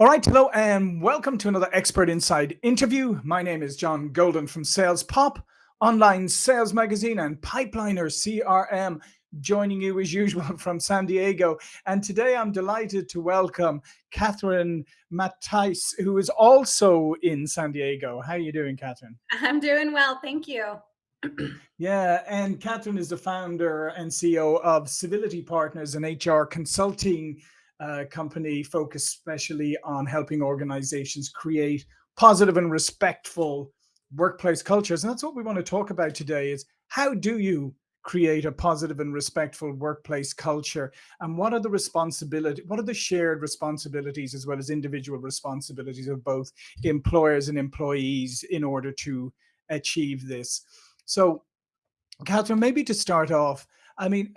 All right, hello and welcome to another Expert Insights interview. My name is John Golden from Sales Pop, online sales magazine and Pipeliner CRM, joining you as usual from San Diego. And today I'm delighted to welcome Catherine Mattice, who is also in San Diego. How are you doing, Catherine? I'm doing well, thank you. yeah, and Catherine is the founder and CEO of Civility Partners, an HR consulting company focused especially on helping organizations create positive and respectful workplace cultures. And that's what we want to talk about today is how do you create a positive and respectful workplace culture and what are the responsibility what are the shared responsibilities as well as individual responsibilities of both employers and employees in order to achieve this so catherine maybe to start off i mean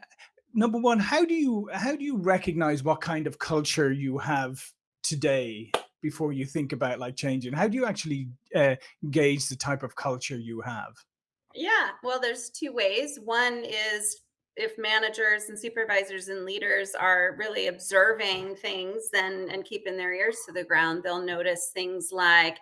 number one, how do you how do you recognize what kind of culture you have today before you think about like changing? How do you actually uh, gauge the type of culture you have? Yeah, well, there's two ways. One is if managers and supervisors and leaders are really observing things then and keeping their ears to the ground, they'll notice things like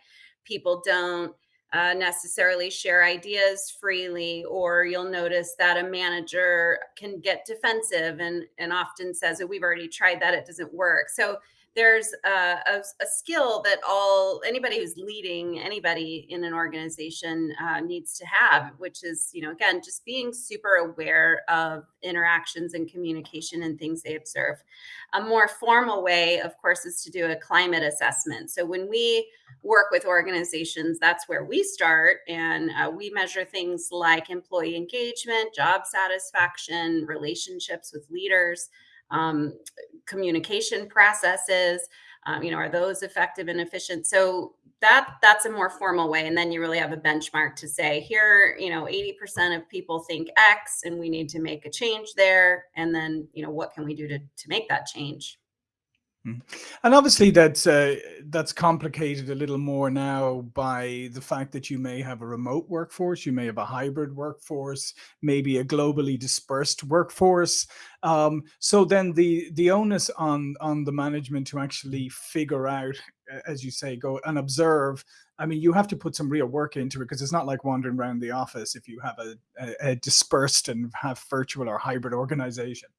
people don't uh, necessarily share ideas freely, or you'll notice that a manager can get defensive and and often says, oh, "We've already tried that; it doesn't work." So there's a, a, a, skill that all anybody who's leading anybody in an organization uh, needs to have which is you know again just being super aware of interactions and communication and things they observe. A more formal way of course is to do a climate assessment. So when we work with organizations that's where we start and uh, we measure things like employee engagement job satisfaction relationships with leaders um, communication processes um, you know are those effective and efficient so that that's a more formal way and then you really have a benchmark to say here you know 80% of people think x and we need to make a change there and then you know what can we do to to make that change. And obviously that's uh, that's complicated a little more now by the fact that you may have a remote workforce, you may have a hybrid workforce, maybe a globally dispersed workforce. Um, so then the the onus on on the management to actually figure out, as you say, go and observe. I mean, you have to put some real work into it because it's not like wandering around the office if you have a, a, a dispersed and have virtual or hybrid organization.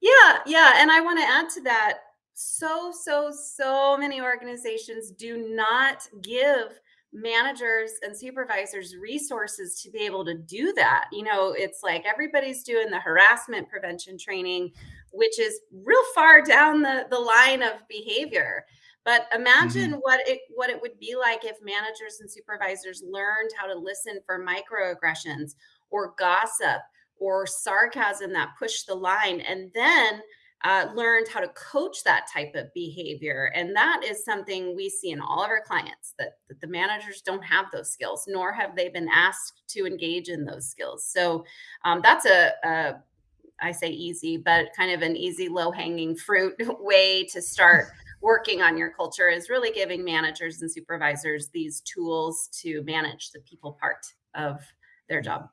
Yeah, yeah, and I want to add to that so, so, so many organizations do not give managers and supervisors resources to be able to do that. You know, it's like everybody's doing the harassment prevention training, which is real far down the, the line of behavior. But imagine mm -hmm. what it what it would be like if managers and supervisors learned how to listen for microaggressions or gossip or sarcasm that push the line and then uh, learned how to coach that type of behavior. And that is something we see in all of our clients that, that the managers don't have those skills, nor have they been asked to engage in those skills. So um, that's a, a, I say easy, but kind of an easy, low hanging fruit way to start working on your culture is really giving managers and supervisors these tools to manage the people part of their job.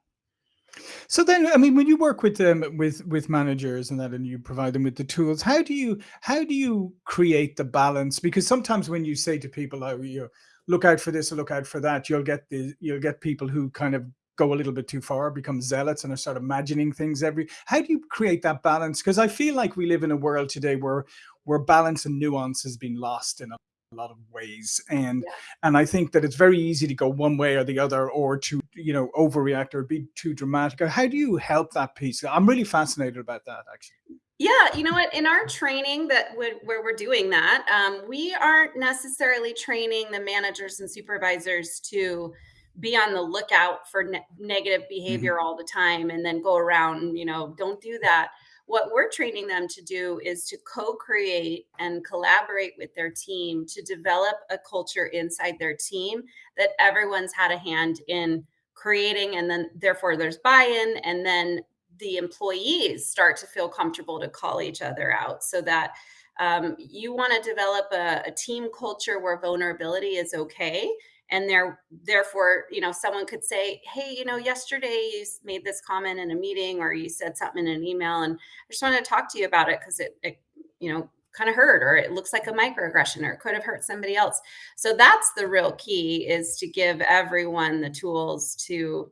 So then, I mean, when you work with them, with with managers and that, and you provide them with the tools, how do you how do you create the balance? Because sometimes when you say to people, "Oh, you look out for this or look out for that," you'll get the you'll get people who kind of go a little bit too far, become zealots, and are start imagining things every. How do you create that balance? Because I feel like we live in a world today where where balance and nuance has been lost in a a lot of ways and yeah. and i think that it's very easy to go one way or the other or to you know overreact or be too dramatic how do you help that piece i'm really fascinated about that actually yeah, you know what? In our training that where we're doing that, um, we aren't necessarily training the managers and supervisors to be on the lookout for ne negative mm-hmm. behavior mm -hmm. all the time and then go around and, you know, don't do that what we're training them to do is to co-create and collaborate with their team to develop a culture inside their team that everyone's had a hand in creating and then therefore there's buy-in and then the employees start to feel comfortable to call each other out so that um, you want to develop a, a team culture where vulnerability is okay and there therefore you know someone could say hey you know yesterday you made this comment in a meeting or you said something in an email and i just want to talk to you about it because it, it, you know kind of hurt or it looks like a microaggression or it could have hurt somebody else. So that's the real key is to give everyone the tools to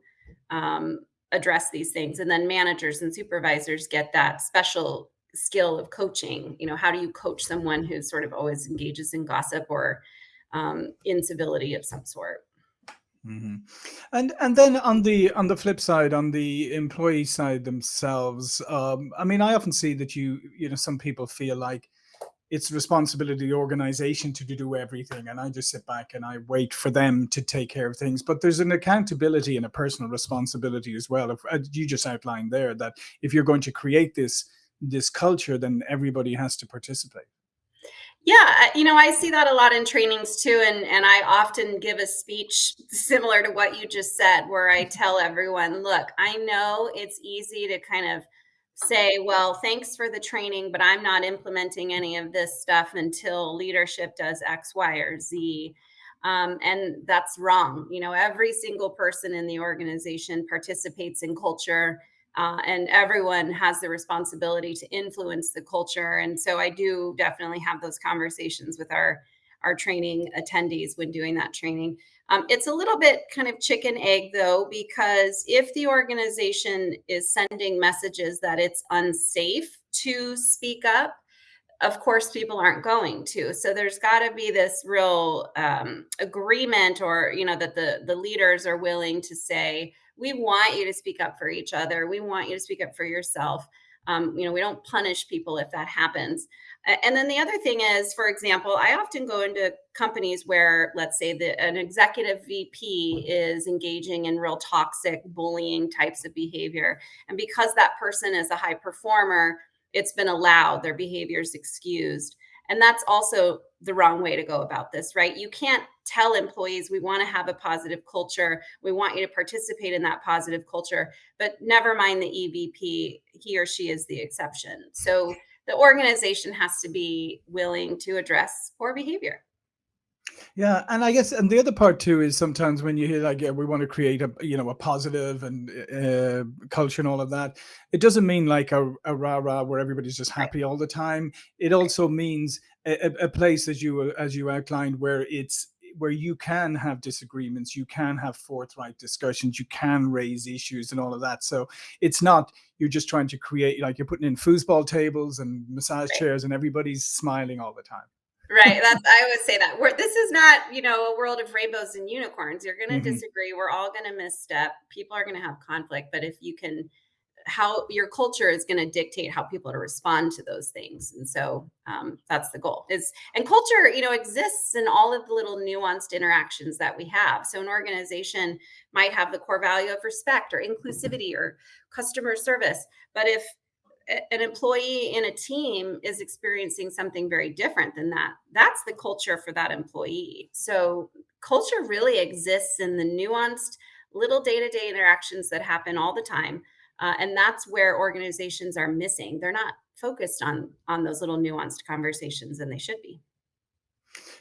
um, address these things. And then managers and supervisors get that special skill of coaching. You know how do you coach someone who sort of always engages in gossip or um, incivility of some sort? Mm -hmm. And and then on the on the flip side, on the employee side themselves, um, I mean, I often see that you you know some people feel like it's the responsibility of the organization to, do everything, and I just sit back and I wait for them to take care of things. But there's an accountability and a personal responsibility as well. If you just outlined there that if you're going to create this this culture, then everybody has to participate. Yeah, you know, I see that a lot in trainings too. And, and I often give a speech similar to what you just said, where I tell everyone, look, I know it's easy to kind of say, well, thanks for the training, but I'm not implementing any of this stuff until leadership does X, Y, or Z. Um, and that's wrong. You know, every single person in the organization participates in culture uh, and everyone has the responsibility to influence the culture. And so I do definitely have those conversations with our our training attendees when doing that training. Um, it's a little bit kind of chicken egg though, because if the organization is sending messages that it's unsafe to speak up, of course people aren't going to. So there's got to be this real um, agreement or you know that the the leaders are willing to say we want you to speak up for each other. We want you to speak up for yourself um, you know we don't punish people if that happens and then the other thing is for example i often go into companies where let's say that an executive vp is engaging in real toxic bullying types of behavior and because that person is a high performer it's been allowed, their behavior is excused. And that's also the wrong way to go about this, right? You can't tell employees we want to have a positive culture. We want you to participate in that positive culture, but never mind the EVP, he or she is the exception. So the organization has to be willing to address poor behavior. Yeah, and I guess, and the other part too is sometimes when you hear like, yeah, we want to create a, you know, a positive and uh, culture and all of that, it doesn't mean like a, a rah rah where everybody's just happy all the time. It also means a, a place as you as you outlined where it's where you can have disagreements, you can have forthright discussions, you can raise issues and all of that. So it's not you're just trying to create like you're putting in foosball tables and massage chairs and everybody's smiling all the time. Right that's i always say that. We're, this is not you know a world of rainbows and unicorns. You're going to mm-hmm. disagree. We're all going to misstep. People are going to have conflict. But if you can how your culture is going to dictate how people to respond to those things and so um, that's the goal is and culture you know exists in all of the little nuanced interactions that we have. So an organization might have the core value of respect or inclusivity or customer service but if an employee in a team is experiencing something very different than that that's the culture for that employee. So culture really exists in the nuanced little day-to-day interactions that happen all the time uh, and that's where organizations are missing. They're not focused on on those little nuanced conversations and they should be.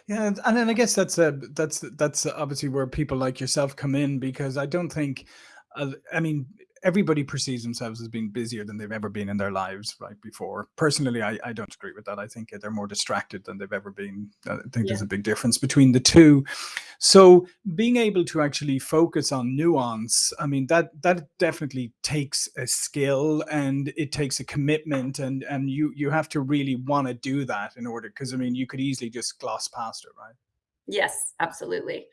Yeah and then i guess that's a that's that's obviously where people like yourself come in because i don't think uh, i mean everybody perceives themselves as being busier than they've ever been in their lives right before. Personally i, I don't agree with that. I think they're more distracted than they've ever been. I think yeah. there's a big difference between the two. So being able to actually focus on nuance i mean that that definitely takes a skill and it takes a commitment and and you you have to really want to do that in order because i mean you could easily just gloss past it right? Yes absolutely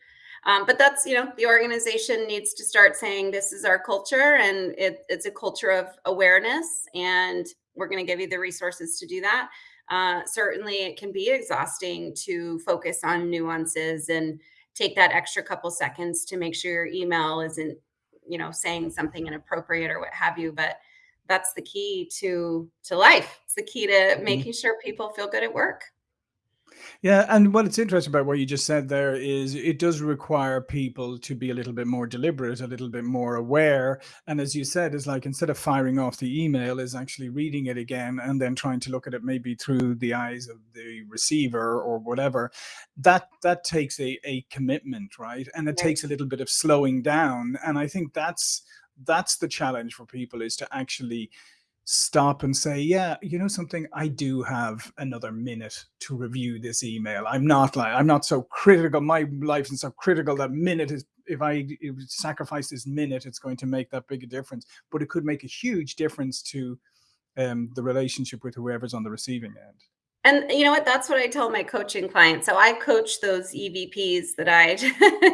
um, but that's, you know, the organization needs to start saying this is our culture and it, it's a culture of awareness and we're going to give you the resources to do that. Uh, certainly it can be exhausting to focus on nuances and take that extra couple seconds to make sure your email isn't, you know, saying something inappropriate or what have you. But that's the key to to life. It's the key to mm-hmm. making sure people feel good at work. Yeah, and what it's interesting about what you just said there is it does require people to be a little bit more deliberate, a little bit more aware. And as you said, is like instead of firing off the email, is actually reading it again and then trying to look at it maybe through the eyes of the receiver or whatever. That that takes a, a commitment, right? And it right. takes a little bit of slowing down. And I think that's that's the challenge for people is to actually stop and say, yeah, you know something, I do have another minute to review this email. I'm not like I'm not so critical. My life isn't so critical that minute is if I sacrifice this minute, it's going to make that big a difference. But it could make a huge difference to um, the relationship with whoever's on the receiving end. And you know what? That's what I tell my coaching clients. So I coach those EVPs that I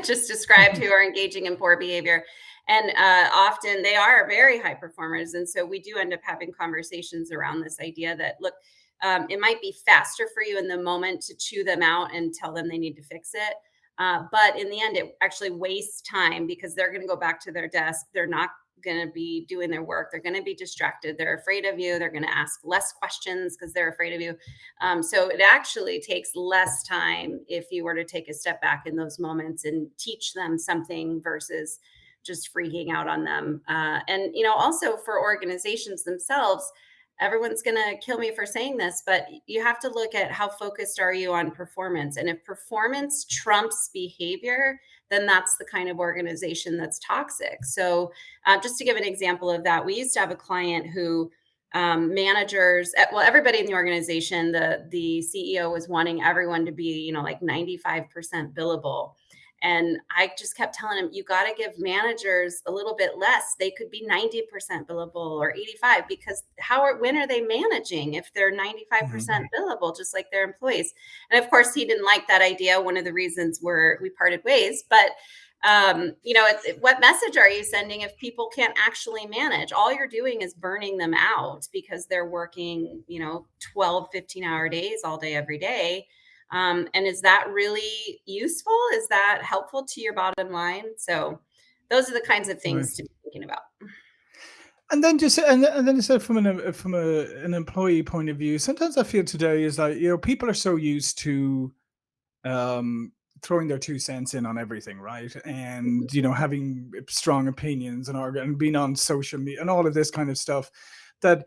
just described who are engaging in poor behavior. And uh, often they are very high performers. And so we do end up having conversations around this idea that, look, um, it might be faster for you in the moment to chew them out and tell them they need to fix it. Uh, but in the end, it actually wastes time because they're going to go back to their desk. They're not going to be doing their work. They're going to be distracted. They're afraid of you. They're going to ask less questions because they're afraid of you. Um, so it actually takes less time if you were to take a step back in those moments and teach them something versus just freaking out on them. Uh, and, you know, also for organizations themselves, everyone's going to kill me for saying this, but you have to look at how focused are you on performance. And if performance trumps behavior, then that's the kind of organization that's toxic. So, uh, just to give an example of that, we used to have a client who um, managers, eh, well, everybody in the organization, the the CEO was wanting everyone to be, you know, like 95% billable. And I just kept telling him, you got to give managers a little bit less. They could be 90% billable or 85 because how are, when are they managing if they're 95% mm-hmm. billable, just like their employees? And of course, he didn't like that idea. One of the reasons were we parted ways, but um, you know, it's, what message are you sending if people can't actually manage? All you're doing is burning them out because they're working, you know, 12, 15 hour days all day, every day um, and is that really useful? Is that helpful to your bottom line? So those are the kinds of things right. to be thinking about. And then just and, and then said from an from a, an employee point of view, sometimes I feel today is like you know people are so used to um, throwing their two cents in on everything, right? And you know having strong opinions and, and being on social media and all of this kind of stuff that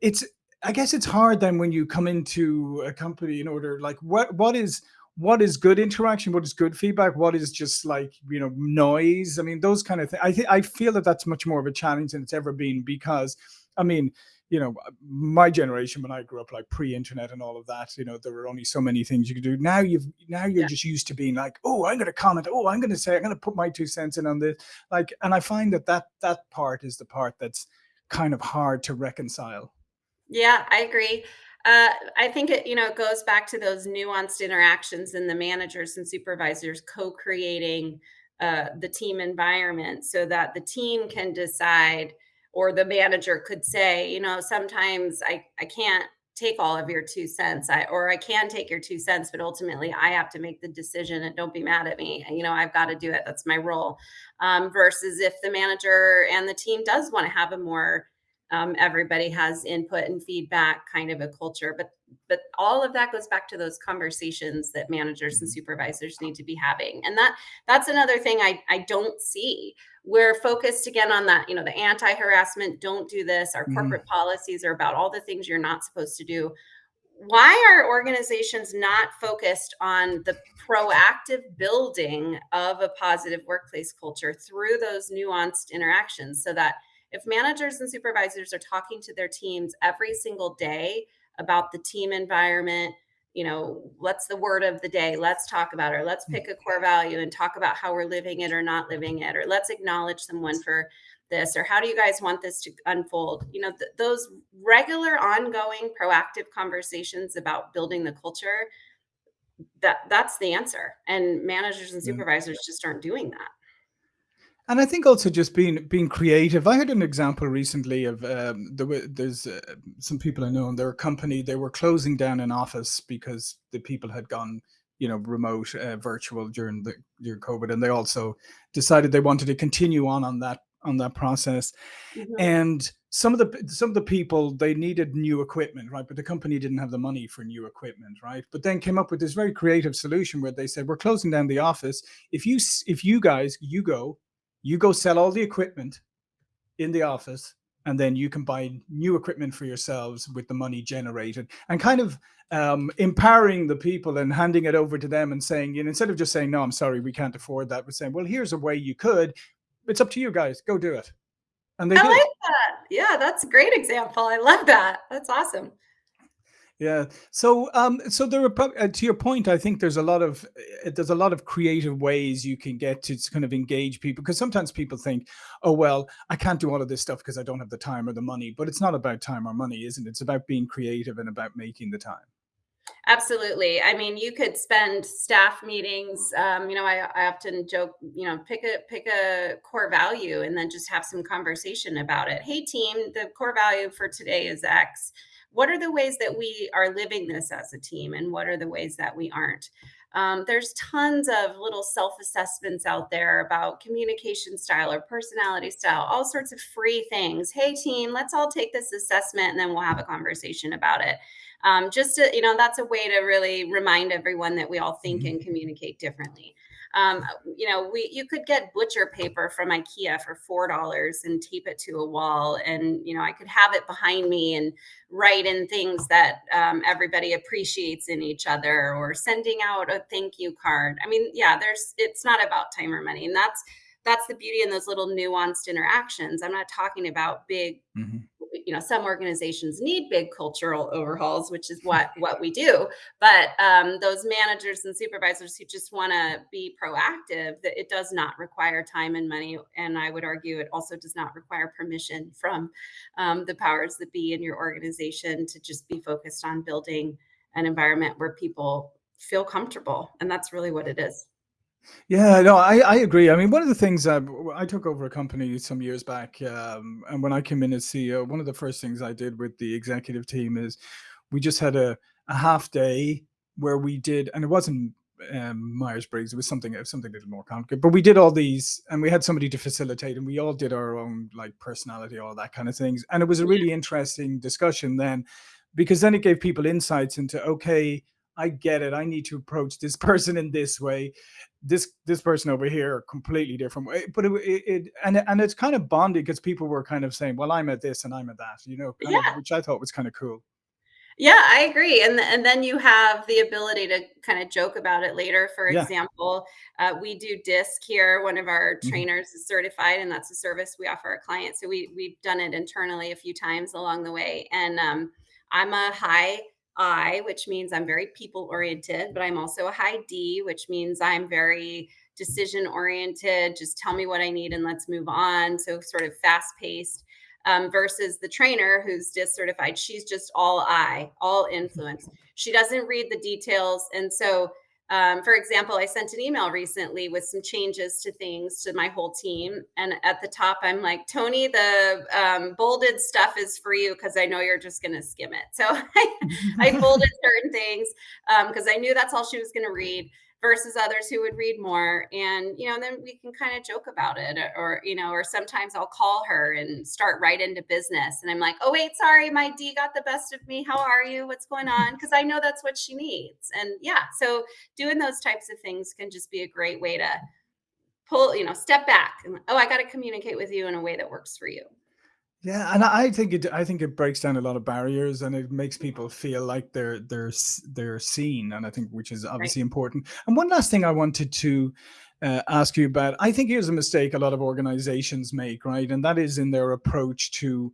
it's I guess it's hard then when you come into a company in order like what what is what is good interaction? What is good feedback? What is just like you know noise? I mean those kind of things i think i feel that that's much more of a challenge than it's ever been because i mean you know uh, my generation when i grew up like pre-internet and all of that you know there were only so many things you could do. Now you've now you're yeah. just used to being like oh i'm going to comment. Oh i'm going to say i'm going to put my two cents in on this. Like and i find that that that part is the part that's kind of hard to reconcile yeah, I agree. Uh, I think it, you know, it goes back to those nuanced interactions and the managers and supervisors co-creating uh, the team environment so that the team can decide or the manager could say, you know, sometimes I, I can't take all of your two cents I, or I can take your two cents, but ultimately I have to make the decision and don't be mad at me. You know, I've got to do it. That's my role. Um, versus if the manager and the team does want to have a more um, everybody has input and feedback kind of a culture but but all of that goes back to those conversations that managers and mm-hmm. supervisors need to be having and that that's another thing i i don't see we're focused again on that you know the anti-harassment don't do this our mm-hmm. corporate mm-hmm. policies are about all the things you're not supposed to do why are organizations not focused on the proactive building of a positive workplace culture through those nuanced interactions so that if managers and supervisors are talking to their teams every single day about the team environment, you know, what's the word of the day? Let's talk about it. Or let's mm. pick a core value and talk about how we're living it or not living it. Or let's acknowledge someone for this. Or how do you guys want this to unfold? You know, th- those regular, ongoing, proactive conversations about building the culture. That that's the answer. And managers and mm. supervisors just aren't doing that. And I think also just being being creative. I had an example recently of um, there there's uh, some people I know in their company they were closing down an office because the people had gone you know remote uh, virtual during the during COVID, and they also decided they wanted to continue on on that on that process. Mm-hmm. And some of the some of the people they needed new equipment, right? But the company didn't have the money for new equipment, right? But then came up with this very creative solution where they said, "We're closing down the office. If you if you guys you go you go sell all the equipment in the office and then you can buy new equipment for yourselves with the money generated and kind of um, empowering the people and handing it over to them and saying, you know, instead of just saying, no, I'm sorry, we can't afford that, we're saying, well, here's a way you could. It's up to you guys. Go do it. And they I did. like that. Yeah, that's a great example. I love that. That's awesome. Yeah. So, um, so there are uh, to your point. I think there's a lot of uh, there's a lot of creative ways you can get to kind of engage people because sometimes people think, oh well, I can't do all of this stuff because I don't have the time or the money. But it's not about time or money, isn't it? It's about being creative and about making the time. Absolutely. I mean, you could spend staff meetings. Um, you know, I, I often joke, you know, pick a pick a core value and then just have some conversation about it. Hey, team, the core value for today is X. What are the ways that we are living this as a team, and what are the ways that we aren't? Um, there's tons of little self assessments out there about communication style or personality style, all sorts of free things. Hey, team, let's all take this assessment and then we'll have a conversation about it um, just to, you know that's a way to really remind everyone that we all think Mhm. and communicate differently um, you know we you could get butcher paper from ikea for four dollars and tape it to a wall and you know i could have it behind me and write in things that um, everybody appreciates in each other or sending out a thank you card i mean yeah there's it's not about time or money and that's that's the beauty in those little nuanced interactions i'm not talking about big Mhm. You know some organizations need big cultural overhauls which is what what we do. But um, those managers and supervisors who just want to be proactive that it does not require time and money and i would argue it also does not require permission from um, the powers that be in your organization to just be focused on building an environment where people feel comfortable and that's really what it is Yeah, no, I, I agree. I mean, one of the things I, I took over a company some years back, um, and when I came in as CEO, one of the first things I did with the executive team is we just had a, a half day where we did, and it wasn't um, Myers Briggs, it was something something a little more complicated, but we did all these, and we had somebody to facilitate, and we all did our own like personality, all that kind of things, and it was a really interesting discussion then, because then it gave people insights into okay. I get it. I need to approach this person in this way this this person over here completely different way but it, it, it and it- and it's kind of bonded because people were kind of saying well i'm at this and i'm at that you know kind of which i thought was kind of cool Yeah, I agree. And and then you have the ability to kind of joke about it later. For yeah example, uh, we do DISC here. One of our hmm trainers is certified, and that's a service we offer our clients. So we we've done it internally a few times along the way. And um, I'm a high I, which means I'm very people oriented, but I'm also a high D, which means I'm very decision oriented. Just tell me what I need and let's move on. So sort of fast paced um, versus the trainer who's just certified. She's just all I, all influence. She doesn't read the details. And so, um, for example, I sent an email recently with some changes to things to my whole team. And at the top, I'm like, Tony, the um, bolded stuff is for you because I know you're just going to skim it. So I, I bolded certain things because I knew that's all she was going to read versus others who would read more. And you know then we can kind of joke about it or, or you know or sometimes i'll call her and start right into business. And i'm like oh wait sorry my d got the best of me. How are you? What's going on? Because i know that's what she needs. And yeah so doing those types of things can just be a great way to pull you know step back and oh i got to communicate with you in a way that works for you yeah and i think it i think it breaks down a lot of barriers and it makes people feel like they're they're they're seen and i think which is right obviously important and one last thing i wanted to uh, ask you about i think here's a mistake a lot of organizations make right and that is in their approach to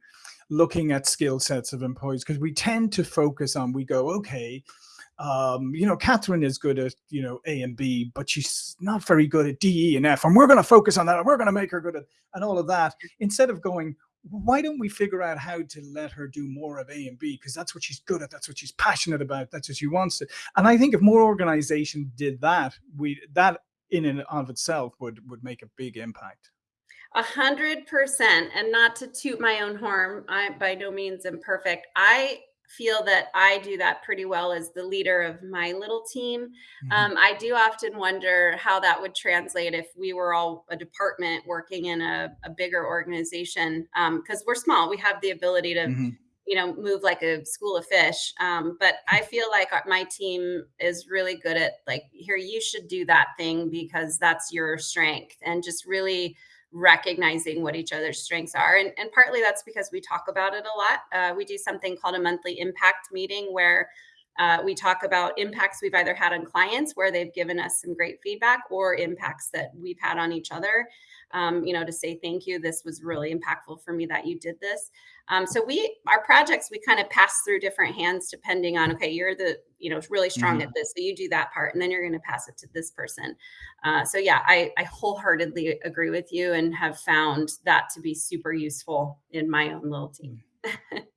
looking at skill sets of employees because we tend to focus on we go okay um, you know, Catherine is good at, you know, A and B, but she's not very good at D, E, and F. And we're going to focus on that. And we're going to make her good at, and all of that. Instead of going, why don't we figure out how to let her do more of A and B? Because that's what she's good at. That's what she's passionate about. That's what she wants to. And I think if more organization did that, we, that in and of itself would, would make a big impact. A hundred percent, and not to toot my own horn, I by no means am perfect. I feel that I do that pretty well as the leader of my little team. hmm Um, I do often wonder how that would translate if we were all a department working in a, a bigger organization. Because we're small, we have the ability to, hmm you know, move like a school of fish. Um, but I feel like my team is really good at like, here, you should do that thing because that's your strength, and just really recognizing what each other's strengths are. And, and partly that's because we talk about it a lot. Uh, we do something called a monthly impact meeting where Uh, we talk about impacts we've either had on clients where they've given us some great feedback or impacts that we've had on each other. Um, you know, to say thank you. This was really impactful for me that you did this. Um, so we, our projects, we kind of pass through different hands depending on, okay, you're the, you know, really strong Mhm. at this, so you do that part, and then you're going to pass it to this person. Uh, so yeah, I, I wholeheartedly agree with you and have found that to be super useful in my own little team.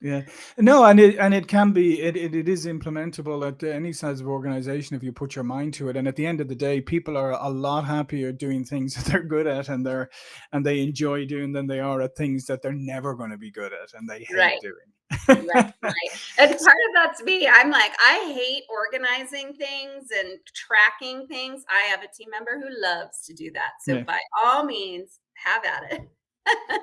Yeah. No, and it and it can be it it, it is implementable at any size of organization if you put your mind to it. And at the end of the day, people are a lot happier doing things that they're good at and they're and they enjoy doing than they are at things that they're never going to be good at and they hate Right. doing. Right, right. And part of that's me. I'm like, I hate organizing things and tracking things. I have a team member who loves to do that. So Yeah. by all means, have at it.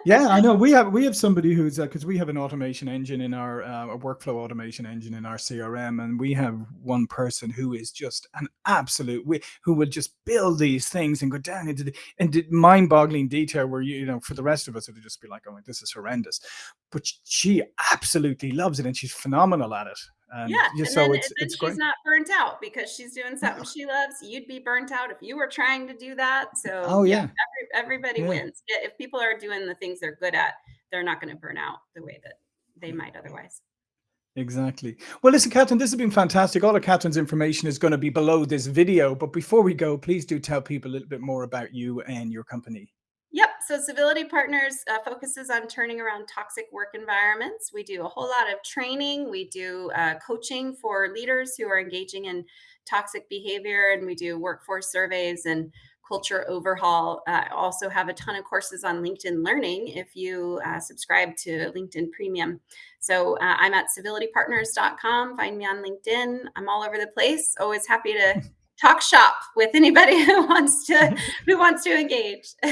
Yeah, I know. We have we have somebody who's because we have an automation engine in our uh, a workflow automation engine in our CRM, and we have one person who is just an absolute who will just build these things and go down into the into mind-boggling detail where you you know for the rest of us it would just be like, oh, this is horrendous, but she absolutely loves it and she's phenomenal at it, Um, and Yeah, so then it's it's she's great. not burnt out because she's doing something she loves. You'd be burnt out if you were trying to do that. So Oh yeah, yeah, every, everybody yeah. wins. Yeah, if people are doing the things they're good at, they're not going to burn out the way that they might otherwise. Exactly. Well, listen, Catherine, this has been fantastic. All of Catherine's information is going to be below this video. But before we go, please do tell people a little bit more about you and your company. So Civility Partners uh, focuses on turning around toxic work environments. We do a whole lot of training. We do uh, coaching for leaders who are engaging in toxic behavior, and we do workforce surveys and culture overhaul. Uh, also have a ton of courses on LinkedIn Learning if you uh, subscribe to LinkedIn Premium. So uh, I'm at civilitypartners.com. Find me on LinkedIn. I'm all over the place. Always happy to talk shop with anybody who wants to who wants to engage.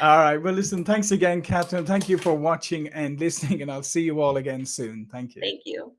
All right. Well, listen, thanks again, Catherine. Thank you for watching and listening, and I'll see you all again soon. Thank you. Thank you.